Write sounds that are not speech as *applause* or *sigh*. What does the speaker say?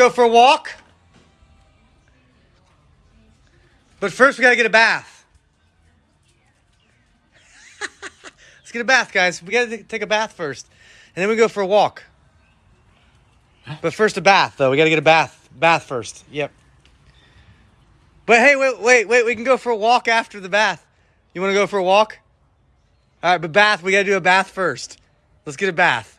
Go for a walk. But first, we gotta get a bath. *laughs* Let's get a bath, guys. We gotta take a bath first, and then we go for a walk. But first, a bath, though. We gotta get a bath. Bath first. Yep. But hey, wait, wait, wait. We can go for a walk after the bath. You want to go for a walk? All right, but bath. We gotta do a bath first. Let's get a bath.